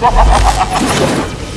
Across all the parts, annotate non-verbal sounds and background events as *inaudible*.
Ha ha ha ha ha!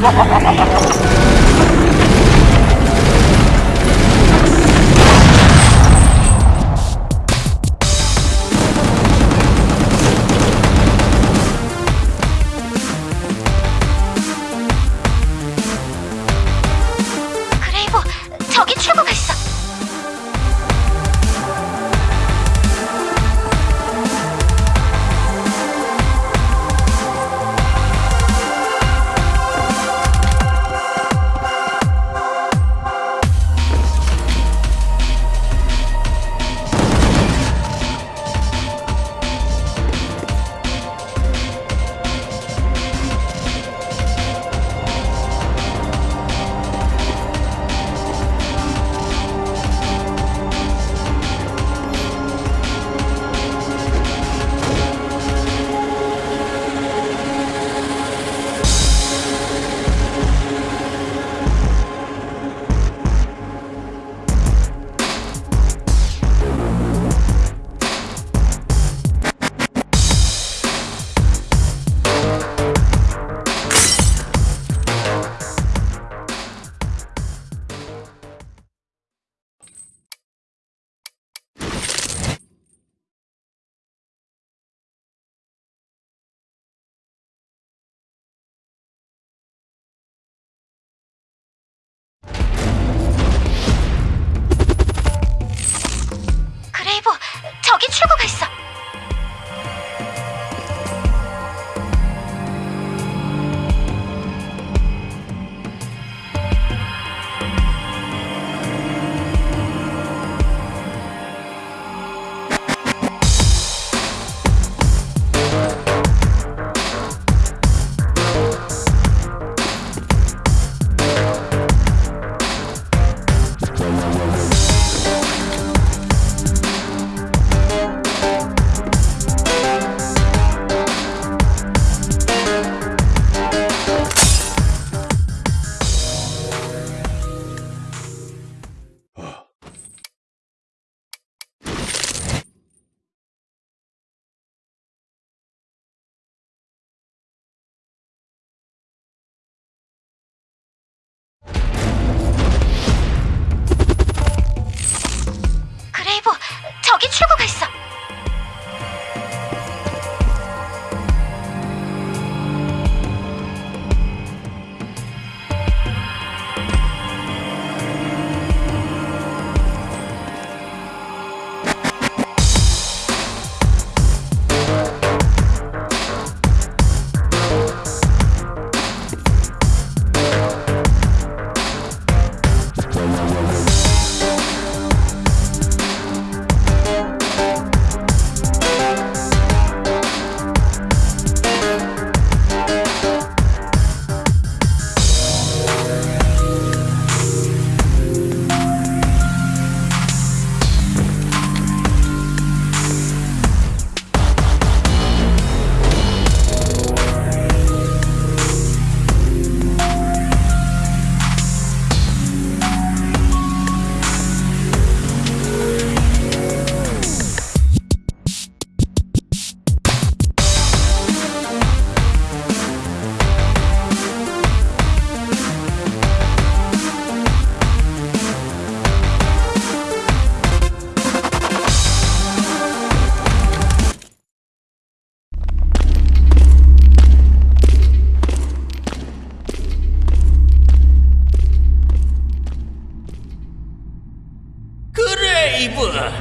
Ha ha ha ha ha ha! 저기 출구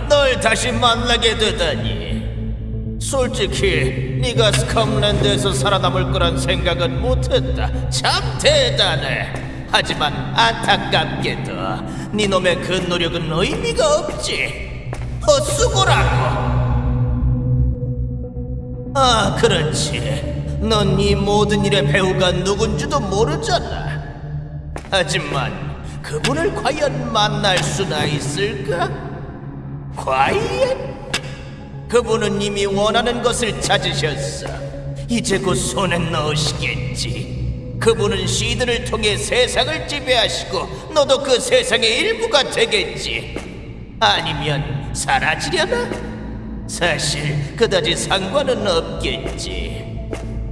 널 다시 만나게 되다니. 솔직히 네가 스컴랜드에서 살아남을 거란 생각은 못했다. 참 대단해. 하지만 안타깝게도 네 놈의 그 노력은 의미가 없지. 헛수고라고. 아, 그렇지. 넌 이 모든 일의 배우가 누군지도 모르잖아. 하지만 그분을 과연 만날 수나 있을까? 과연? 그분은 이미 원하는 것을 찾으셨어. 이제 곧 손에 넣으시겠지. 그분은 시드를 통해 세상을 지배하시고 너도 그 세상의 일부가 되겠지. 아니면 사라지려나? 사실 그다지 상관은 없겠지.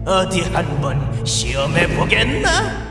어디 한번 시험해 보겠나?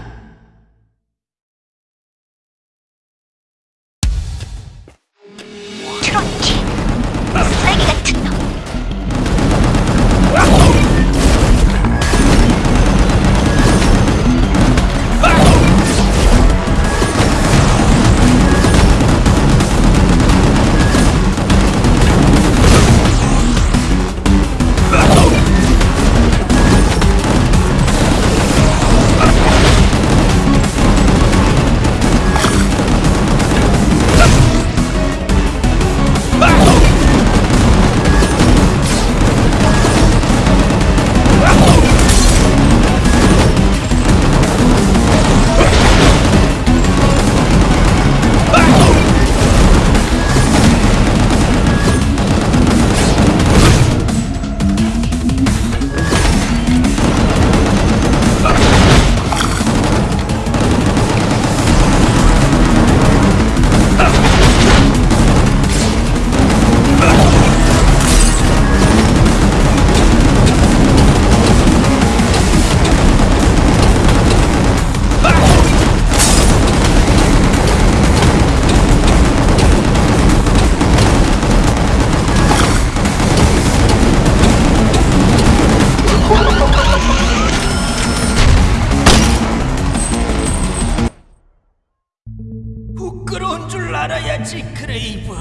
알아야지 크레이브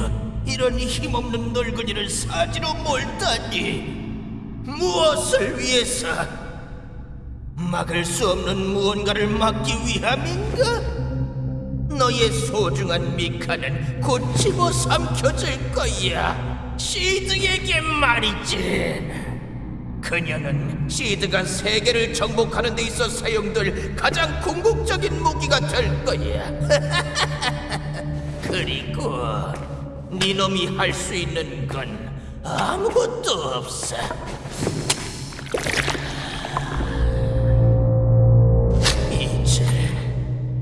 이런 힘없는 늙은이를 사지로 몰다니 무엇을 위해서 막을 수 없는 무언가를 막기 위함인가? 너의 소중한 미카는 곧 집어삼켜질 거야 시드에게 말이지 그녀는 시드가 세계를 정복하는 데 있어 사용될 가장 궁극적인 무기가 될 거야. *laughs* 그리고 네 놈이 할 수 있는 건 아무것도 없어. 이제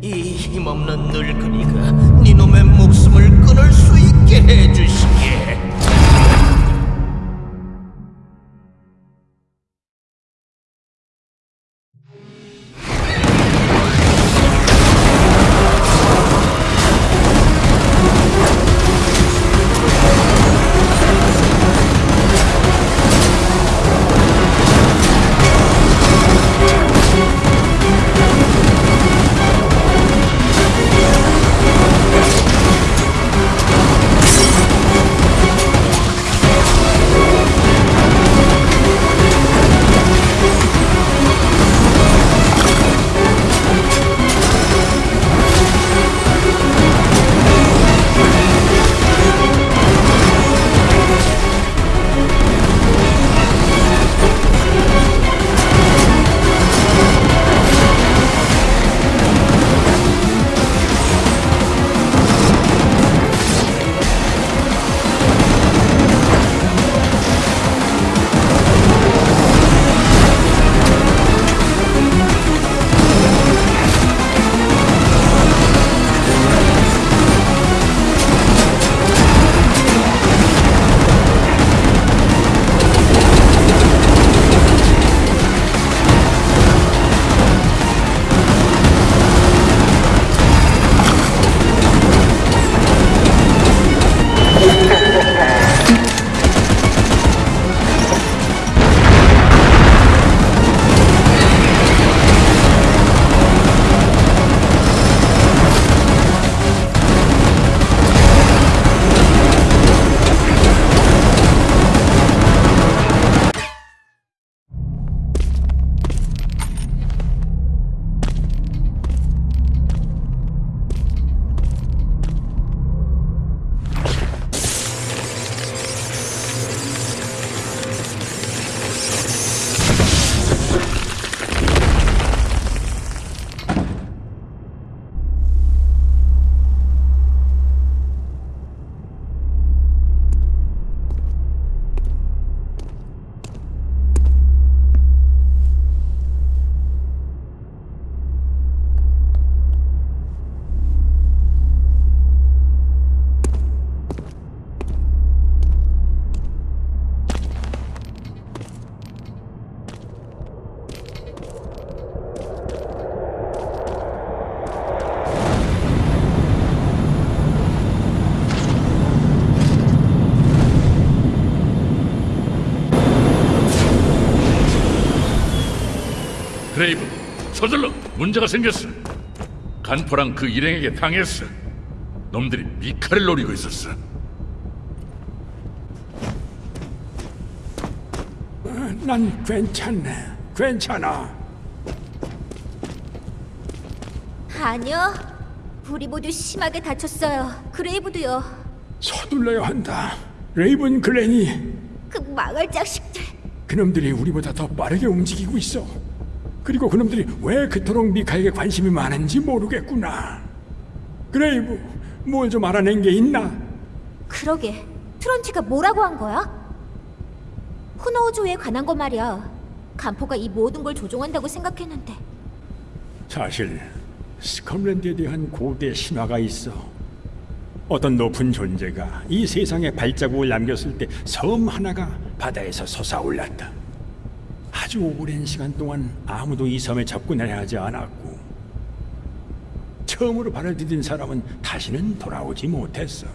이 힘없는 늙은이가 네 놈의 목숨을 끊을 수 있게 해주 문제가 생겼어. 간포랑 그 일행에게 당했어. 놈들이 미카를 노리고 있었어. 난 괜찮네. 괜찮아. 아니요. 우리 모두 심하게 다쳤어요. 그레이브도요. 서둘러야 한다. 레이븐 글렌이 그 망할 자식들. 그놈들이 우리보다 더 빠르게 움직이고 있어. 그리고 그놈들이 왜 그토록 미카에게 관심이 많은지 모르겠구나. 그레이브, 뭘 좀 알아낸 게 있나? 그러게. 트론티가 뭐라고 한 거야? 후노우조에 관한 거 말이야. 간포가 이 모든 걸 조종한다고 생각했는데. 사실 스컴랜드에 대한 고대 신화가 있어. 어떤 높은 존재가 이 세상에 발자국을 남겼을 때 섬 하나가 바다에서 솟아올랐다. 아주 오랜 시간 동안 아무도 이 섬에 접근해야 하지 않았고 처음으로 발을 디딘 사람은 다시는 돌아오지 못했어.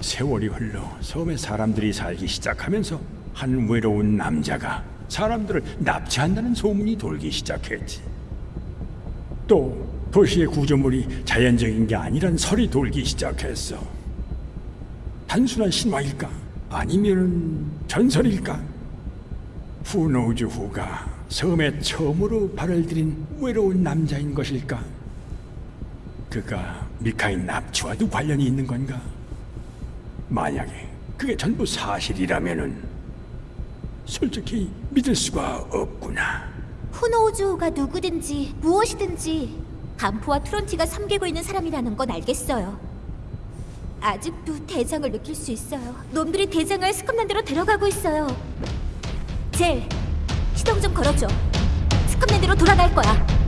세월이 흘러 섬에 사람들이 살기 시작하면서 한 외로운 남자가 사람들을 납치한다는 소문이 돌기 시작했지. 또 도시의 구조물이 자연적인 게 아니란 설이 돌기 시작했어. 단순한 신화일까? 아니면 전설일까? 후노우즈 후가 섬에 처음으로 발을 들인 외로운 남자인 것일까? 그가 미카인 납치와도 관련이 있는 건가? 만약에 그게 전부 사실이라면은 솔직히 믿을 수가 없구나. 후노우즈가 누구든지 무엇이든지 간포와 트론티가 섬기고 있는 사람이라는 건 알겠어요. 아직도 대장을 느낄 수 있어요. 놈들이 대장을 스컵랜드로 데려가고 있어요. 젤, 시동 좀 걸어줘. 스컵랜드로 돌아갈 거야.